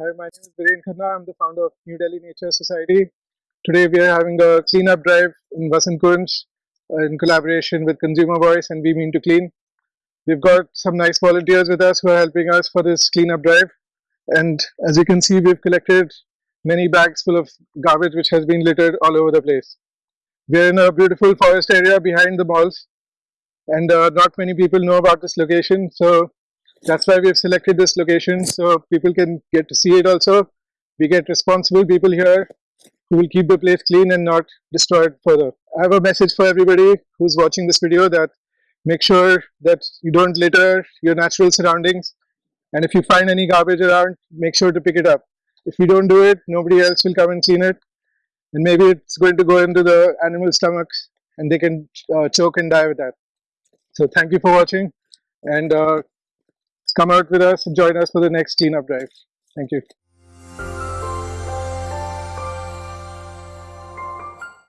Hi, my name is Viren Khanna. I'm the founder of New Delhi Nature Society. Today we are having a cleanup drive in Vasant Kunj uh, in collaboration with Consumer Voice and We Mean to Clean. We've got some nice volunteers with us who are helping us for this cleanup drive. And as you can see, we've collected many bags full of garbage which has been littered all over the place. We're in a beautiful forest area behind the malls and uh, not many people know about this location. So that's why we've selected this location so people can get to see it also. We get responsible people here who will keep the place clean and not destroy it further. I have a message for everybody who's watching this video that make sure that you don't litter your natural surroundings and if you find any garbage around, make sure to pick it up. If you don't do it, nobody else will come and clean it and maybe it's going to go into the animal stomachs and they can uh, choke and die with that. So thank you for watching and uh, come out with us and join us for the next cleanup drive. Thank you.